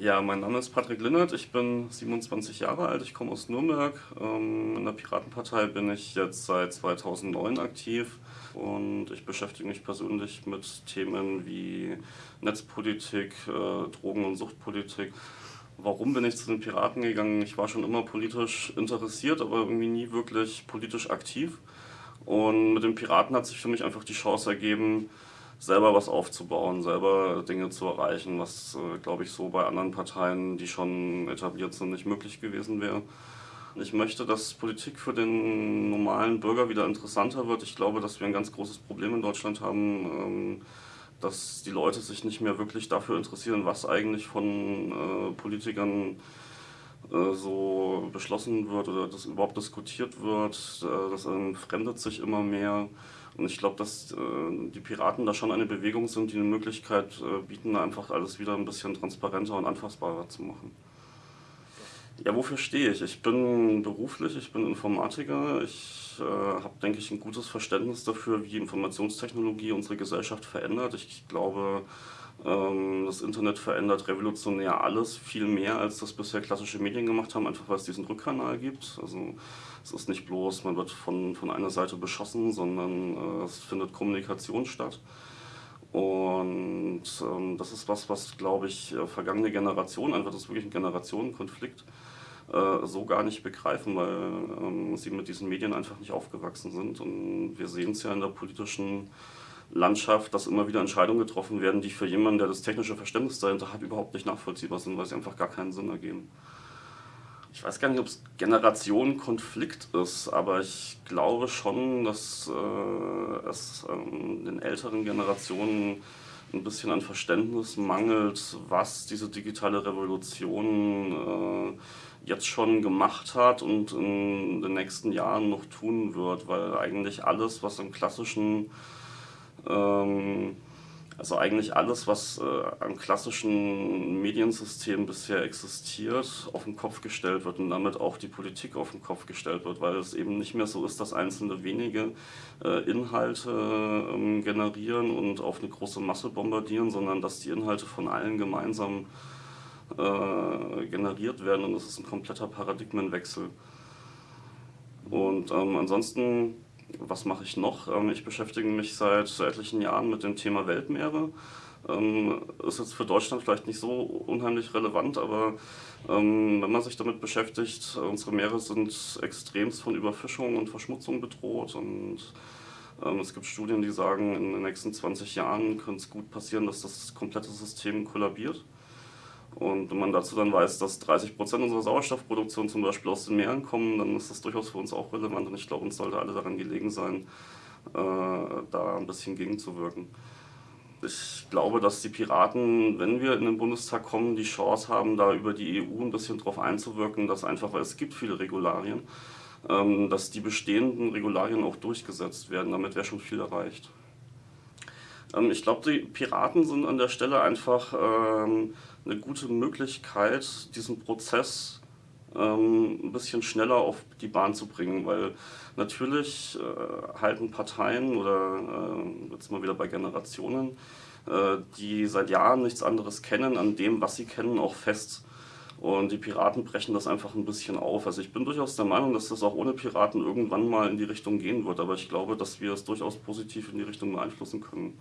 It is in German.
Ja, mein Name ist Patrick Linnert, ich bin 27 Jahre alt, ich komme aus Nürnberg. Ähm, in der Piratenpartei bin ich jetzt seit 2009 aktiv und ich beschäftige mich persönlich mit Themen wie Netzpolitik, äh, Drogen- und Suchtpolitik. Warum bin ich zu den Piraten gegangen? Ich war schon immer politisch interessiert, aber irgendwie nie wirklich politisch aktiv. Und mit den Piraten hat sich für mich einfach die Chance ergeben, selber was aufzubauen, selber Dinge zu erreichen, was, äh, glaube ich, so bei anderen Parteien, die schon etabliert sind, nicht möglich gewesen wäre. Ich möchte, dass Politik für den normalen Bürger wieder interessanter wird. Ich glaube, dass wir ein ganz großes Problem in Deutschland haben, ähm, dass die Leute sich nicht mehr wirklich dafür interessieren, was eigentlich von äh, Politikern äh, so beschlossen wird oder das überhaupt diskutiert wird. Das entfremdet sich immer mehr. Und ich glaube, dass äh, die Piraten da schon eine Bewegung sind, die eine Möglichkeit bieten, einfach alles wieder ein bisschen transparenter und anfassbarer zu machen. Ja, wofür stehe ich? Ich bin beruflich, ich bin Informatiker. Ich äh, habe, denke ich, ein gutes Verständnis dafür, wie Informationstechnologie unsere Gesellschaft verändert. Ich glaube, das Internet verändert revolutionär alles, viel mehr als das bisher klassische Medien gemacht haben, einfach weil es diesen Rückkanal gibt. Also es ist nicht bloß, man wird von, von einer Seite beschossen, sondern äh, es findet Kommunikation statt. Und ähm, das ist was, was, glaube ich, äh, vergangene Generationen, einfach das ist wirklich ein Generationenkonflikt, äh, so gar nicht begreifen, weil ähm, sie mit diesen Medien einfach nicht aufgewachsen sind. Und wir sehen es ja in der politischen Landschaft, dass immer wieder Entscheidungen getroffen werden, die für jemanden, der das technische Verständnis dahinter hat, überhaupt nicht nachvollziehbar sind, weil sie einfach gar keinen Sinn ergeben. Ich weiß gar nicht, ob es Generationenkonflikt ist, aber ich glaube schon, dass äh, es ähm, den älteren Generationen ein bisschen an Verständnis mangelt, was diese digitale Revolution äh, jetzt schon gemacht hat und in den nächsten Jahren noch tun wird, weil eigentlich alles, was im klassischen ähm, also eigentlich alles, was äh, am klassischen Mediensystem bisher existiert, auf den Kopf gestellt wird und damit auch die Politik auf den Kopf gestellt wird, weil es eben nicht mehr so ist, dass einzelne wenige äh, Inhalte ähm, generieren und auf eine große Masse bombardieren, sondern dass die Inhalte von allen gemeinsam äh, generiert werden und das ist ein kompletter Paradigmenwechsel. Und ähm, ansonsten was mache ich noch? Ähm, ich beschäftige mich seit etlichen Jahren mit dem Thema Weltmeere. Ähm, ist jetzt für Deutschland vielleicht nicht so unheimlich relevant, aber ähm, wenn man sich damit beschäftigt, unsere Meere sind extremst von Überfischung und Verschmutzung bedroht und es gibt Studien, die sagen, in den nächsten 20 Jahren könnte es gut passieren, dass das komplette System kollabiert. Und wenn man dazu dann weiß, dass 30 Prozent unserer Sauerstoffproduktion zum Beispiel aus den Meeren kommen, dann ist das durchaus für uns auch relevant und ich glaube, uns sollte alle daran gelegen sein, äh, da ein bisschen gegenzuwirken. Ich glaube, dass die Piraten, wenn wir in den Bundestag kommen, die Chance haben, da über die EU ein bisschen drauf einzuwirken, dass einfach, weil es gibt viele Regularien, ähm, dass die bestehenden Regularien auch durchgesetzt werden. Damit wäre schon viel erreicht. Ähm, ich glaube, die Piraten sind an der Stelle einfach ähm, eine gute Möglichkeit, diesen Prozess ähm, ein bisschen schneller auf die Bahn zu bringen, weil natürlich äh, halten Parteien oder äh, jetzt mal wieder bei Generationen, äh, die seit Jahren nichts anderes kennen, an dem, was sie kennen, auch fest. Und die Piraten brechen das einfach ein bisschen auf. Also ich bin durchaus der Meinung, dass das auch ohne Piraten irgendwann mal in die Richtung gehen wird. Aber ich glaube, dass wir es durchaus positiv in die Richtung beeinflussen können.